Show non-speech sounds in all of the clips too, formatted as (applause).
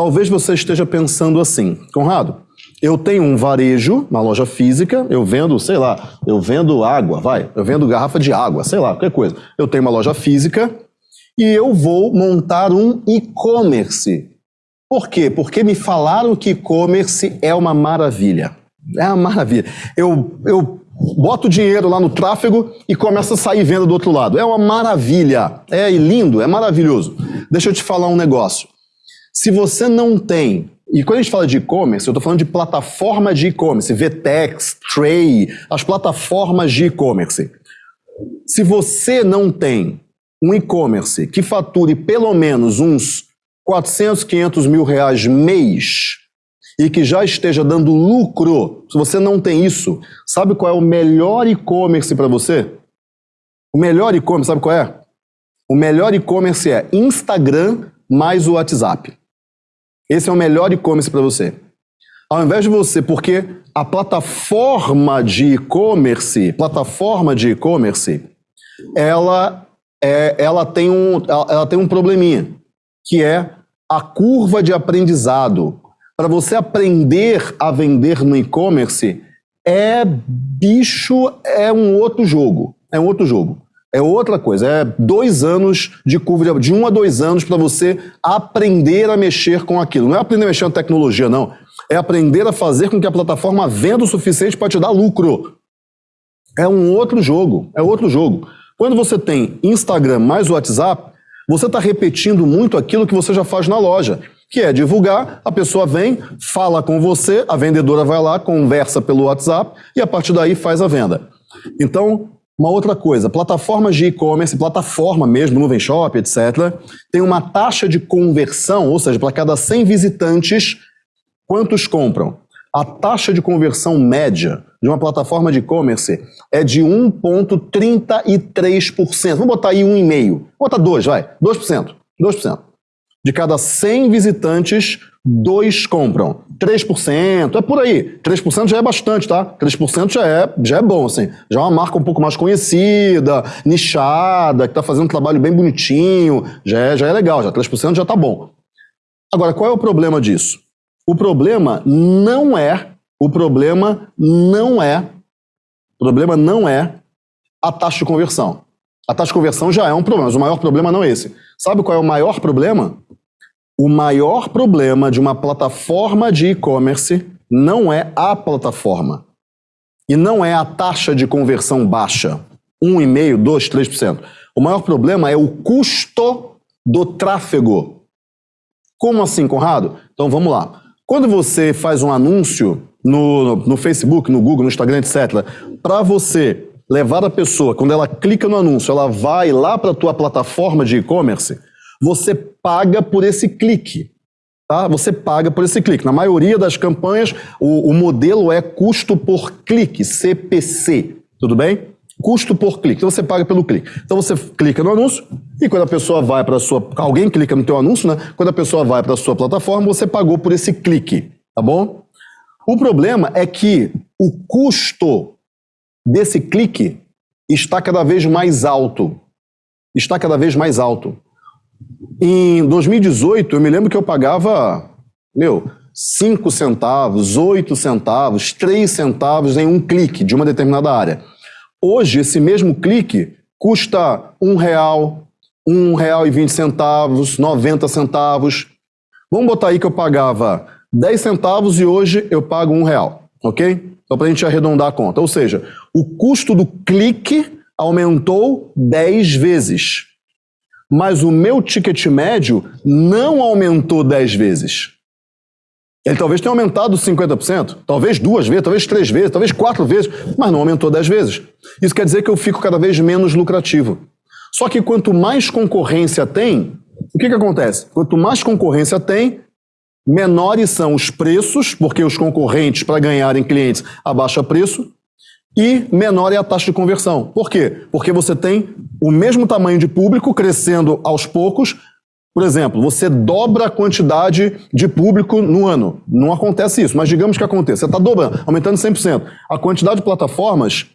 Talvez você esteja pensando assim, Conrado, eu tenho um varejo na loja física, eu vendo, sei lá, eu vendo água, vai, eu vendo garrafa de água, sei lá, qualquer coisa. Eu tenho uma loja física e eu vou montar um e-commerce. Por quê? Porque me falaram que e-commerce é uma maravilha. É uma maravilha. Eu, eu boto dinheiro lá no tráfego e começa a sair venda do outro lado. É uma maravilha. É lindo, é maravilhoso. Deixa eu te falar um negócio. Se você não tem, e quando a gente fala de e-commerce, eu estou falando de plataforma de e-commerce, VTEX, Tray, as plataformas de e-commerce. Se você não tem um e-commerce que fature pelo menos uns 400, 500 mil reais mês e que já esteja dando lucro, se você não tem isso, sabe qual é o melhor e-commerce para você? O melhor e-commerce, sabe qual é? O melhor e-commerce é Instagram mais o WhatsApp. Esse é o melhor e-commerce para você. Ao invés de você, porque a plataforma de e-commerce, plataforma de e-commerce, ela, é, ela, tem um, ela tem um probleminha, que é a curva de aprendizado. Para você aprender a vender no e-commerce, é bicho, é um outro jogo. É um outro jogo. É outra coisa, é dois anos de curva, de, de um a dois anos para você aprender a mexer com aquilo. Não é aprender a mexer com tecnologia, não. É aprender a fazer com que a plataforma venda o suficiente para te dar lucro. É um outro jogo, é outro jogo. Quando você tem Instagram mais WhatsApp, você está repetindo muito aquilo que você já faz na loja, que é divulgar, a pessoa vem, fala com você, a vendedora vai lá, conversa pelo WhatsApp e a partir daí faz a venda. Então, uma outra coisa, plataformas de e-commerce, plataforma mesmo, nuvem shop, etc., tem uma taxa de conversão, ou seja, para cada 100 visitantes, quantos compram? A taxa de conversão média de uma plataforma de e-commerce é de 1,33%. Vamos botar aí 1,5%. Vamos botar 2, vai. 2%. 2%. De cada 100 visitantes, dois compram. 3%, é por aí. 3% já é bastante, tá? 3% já é, já é bom, assim. Já é uma marca um pouco mais conhecida, nichada, que está fazendo um trabalho bem bonitinho, já é, já é legal, já 3% já tá bom. Agora, qual é o problema disso? O problema não é, o problema não é, o problema não é a taxa de conversão. A taxa de conversão já é um problema, mas o maior problema não é esse. Sabe qual é o maior problema? O maior problema de uma plataforma de e-commerce não é a plataforma. E não é a taxa de conversão baixa, 1,5%, 2%, 3%. O maior problema é o custo do tráfego. Como assim, Conrado? Então vamos lá. Quando você faz um anúncio no, no Facebook, no Google, no Instagram, etc., para você levar a pessoa, quando ela clica no anúncio, ela vai lá para a tua plataforma de e-commerce, você paga por esse clique. Tá? Você paga por esse clique. Na maioria das campanhas, o, o modelo é custo por clique, CPC. Tudo bem? Custo por clique. Então você paga pelo clique. Então você clica no anúncio e quando a pessoa vai para a sua. Alguém clica no teu anúncio, né? Quando a pessoa vai para a sua plataforma, você pagou por esse clique. Tá bom? O problema é que o custo desse clique está cada vez mais alto. Está cada vez mais alto. Em 2018, eu me lembro que eu pagava, meu, 5 centavos, 8 centavos, 3 centavos em um clique de uma determinada área. Hoje, esse mesmo clique custa um real, um real e vinte centavos, 90 centavos. Vamos botar aí que eu pagava 10 centavos e hoje eu pago um real, ok? Só para a gente arredondar a conta. Ou seja, o custo do clique aumentou 10 vezes mas o meu ticket médio não aumentou 10 vezes. Ele talvez tenha aumentado 50%, talvez duas vezes, talvez três vezes, talvez quatro vezes, mas não aumentou 10 vezes. Isso quer dizer que eu fico cada vez menos lucrativo. Só que quanto mais concorrência tem, o que, que acontece? Quanto mais concorrência tem, menores são os preços, porque os concorrentes, para ganharem clientes, abaixam preço, e menor é a taxa de conversão. Por quê? Porque você tem o mesmo tamanho de público crescendo aos poucos. Por exemplo, você dobra a quantidade de público no ano. Não acontece isso, mas digamos que aconteça. Você está dobrando, aumentando 100%. A quantidade de plataformas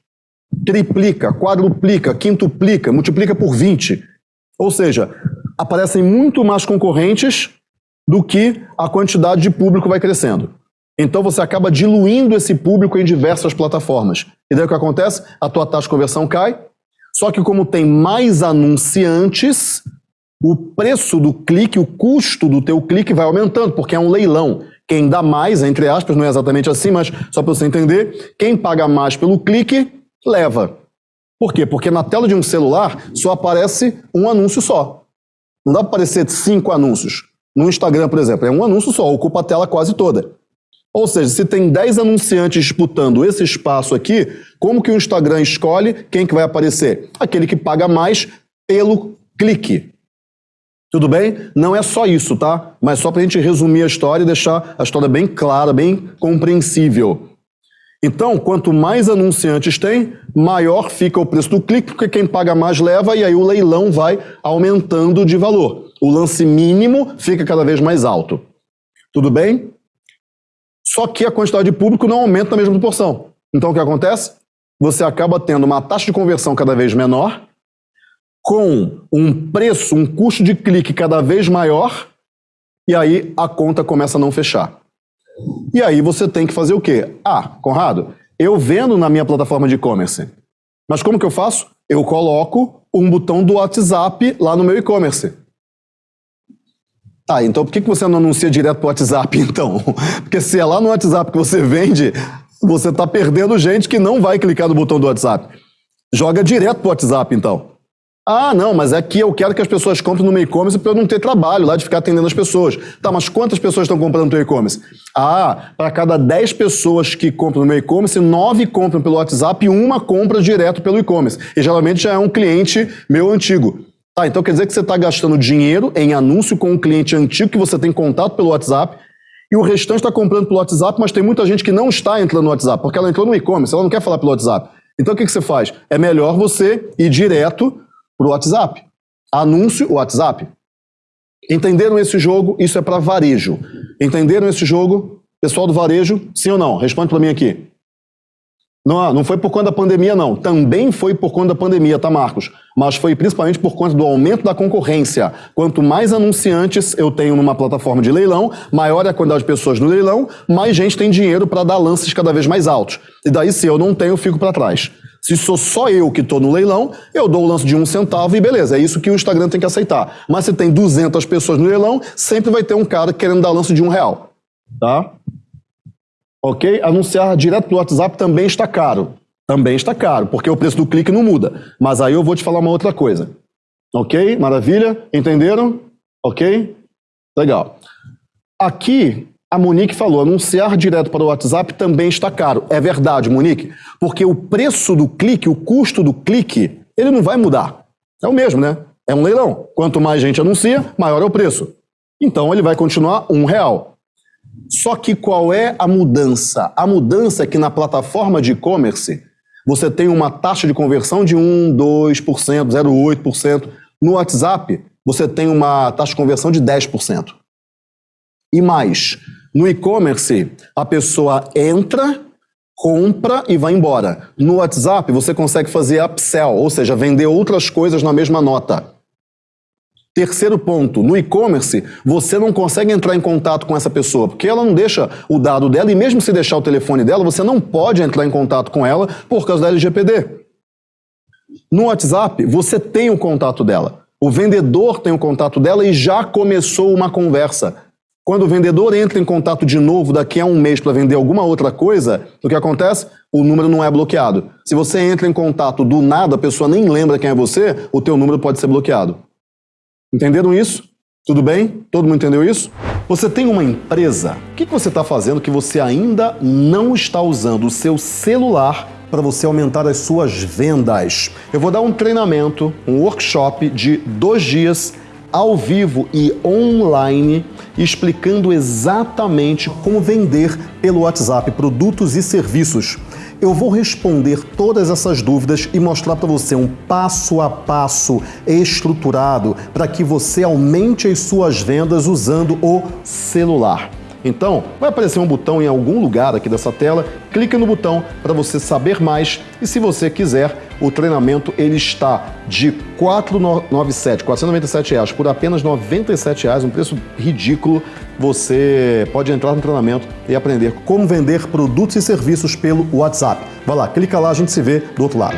triplica, quadruplica, quintuplica, multiplica por 20. Ou seja, aparecem muito mais concorrentes do que a quantidade de público vai crescendo. Então você acaba diluindo esse público em diversas plataformas. E daí o que acontece? A tua taxa de conversão cai, só que como tem mais anunciantes, o preço do clique, o custo do teu clique vai aumentando, porque é um leilão. Quem dá mais, entre aspas, não é exatamente assim, mas só para você entender, quem paga mais pelo clique, leva. Por quê? Porque na tela de um celular só aparece um anúncio só. Não dá para aparecer cinco anúncios. No Instagram, por exemplo, é um anúncio só, ocupa a tela quase toda. Ou seja, se tem 10 anunciantes disputando esse espaço aqui, como que o Instagram escolhe quem que vai aparecer? Aquele que paga mais pelo clique. Tudo bem? Não é só isso, tá? Mas só para a gente resumir a história e deixar a história bem clara, bem compreensível. Então, quanto mais anunciantes tem, maior fica o preço do clique, porque quem paga mais leva e aí o leilão vai aumentando de valor. O lance mínimo fica cada vez mais alto. Tudo bem? Só que a quantidade de público não aumenta na mesma proporção. Então o que acontece? Você acaba tendo uma taxa de conversão cada vez menor, com um preço, um custo de clique cada vez maior, e aí a conta começa a não fechar. E aí você tem que fazer o quê? Ah, Conrado, eu vendo na minha plataforma de e-commerce. Mas como que eu faço? Eu coloco um botão do WhatsApp lá no meu e-commerce. Tá, então por que você não anuncia direto pro WhatsApp, (laughs) então? Porque se é lá no WhatsApp que você vende, você está perdendo gente que não vai clicar no botão do WhatsApp. Joga direto pro WhatsApp, então. Ah, não, mas aqui eu quero que as pessoas comprem no meu e-commerce para eu não ter trabalho lá de ficar atendendo as pessoas. Tá, mas quantas pessoas estão comprando no teu e-commerce? Ah, para cada 10 pessoas que compram no meu e-commerce, 9 compram pelo WhatsApp e uma compra direto pelo e-commerce. E geralmente já é um cliente meu antigo. Tá, então quer dizer que você está gastando dinheiro em anúncio com um cliente antigo que você tem contato pelo WhatsApp e o restante está comprando pelo WhatsApp, mas tem muita gente que não está entrando no WhatsApp, porque ela entrou no e-commerce, ela não quer falar pelo WhatsApp. Então o que, que você faz? É melhor você ir direto para o WhatsApp. Anúncio WhatsApp. Entenderam esse jogo? Isso é para varejo. Entenderam esse jogo? Pessoal do varejo, sim ou não? Responde para mim aqui. Não, não foi por conta da pandemia, não. Também foi por conta da pandemia, tá, Marcos? Mas foi principalmente por conta do aumento da concorrência. Quanto mais anunciantes eu tenho numa plataforma de leilão, maior é a quantidade de pessoas no leilão, mais gente tem dinheiro para dar lances cada vez mais altos. E daí, se eu não tenho, eu fico para trás. Se sou só eu que estou no leilão, eu dou o lance de um centavo e beleza, é isso que o Instagram tem que aceitar. Mas se tem 200 pessoas no leilão, sempre vai ter um cara querendo dar lance de um real. Tá? Ok? Anunciar direto pelo WhatsApp também está caro. Também está caro, porque o preço do clique não muda. Mas aí eu vou te falar uma outra coisa. Ok? Maravilha? Entenderam? Ok? Legal. Aqui a Monique falou, anunciar direto para o WhatsApp também está caro. É verdade, Monique, porque o preço do clique, o custo do clique, ele não vai mudar. É o mesmo, né? É um leilão. Quanto mais gente anuncia, maior é o preço. Então ele vai continuar um real. Só que qual é a mudança? A mudança é que na plataforma de e-commerce você tem uma taxa de conversão de 1, 2%, 0,8%. No WhatsApp você tem uma taxa de conversão de 10%. E mais, no e-commerce, a pessoa entra, compra e vai embora. No WhatsApp, você consegue fazer upsell, ou seja, vender outras coisas na mesma nota. Terceiro ponto, no e-commerce, você não consegue entrar em contato com essa pessoa, porque ela não deixa o dado dela, e mesmo se deixar o telefone dela, você não pode entrar em contato com ela por causa da LGPD. No WhatsApp, você tem o contato dela. O vendedor tem o contato dela e já começou uma conversa. Quando o vendedor entra em contato de novo daqui a um mês para vender alguma outra coisa, o que acontece? O número não é bloqueado. Se você entra em contato do nada, a pessoa nem lembra quem é você, o teu número pode ser bloqueado. Entenderam isso? Tudo bem? Todo mundo entendeu isso? Você tem uma empresa. O que você está fazendo que você ainda não está usando o seu celular para você aumentar as suas vendas? Eu vou dar um treinamento, um workshop de dois dias ao vivo e online, explicando exatamente como vender pelo WhatsApp produtos e serviços. Eu vou responder todas essas dúvidas e mostrar para você um passo a passo estruturado para que você aumente as suas vendas usando o celular. Então, vai aparecer um botão em algum lugar aqui dessa tela, clique no botão para você saber mais e se você quiser, o treinamento ele está de 497, 497 reais por apenas 97 reais, um preço ridículo. Você pode entrar no treinamento e aprender como vender produtos e serviços pelo WhatsApp. Vai lá, clica lá, a gente se vê do outro lado.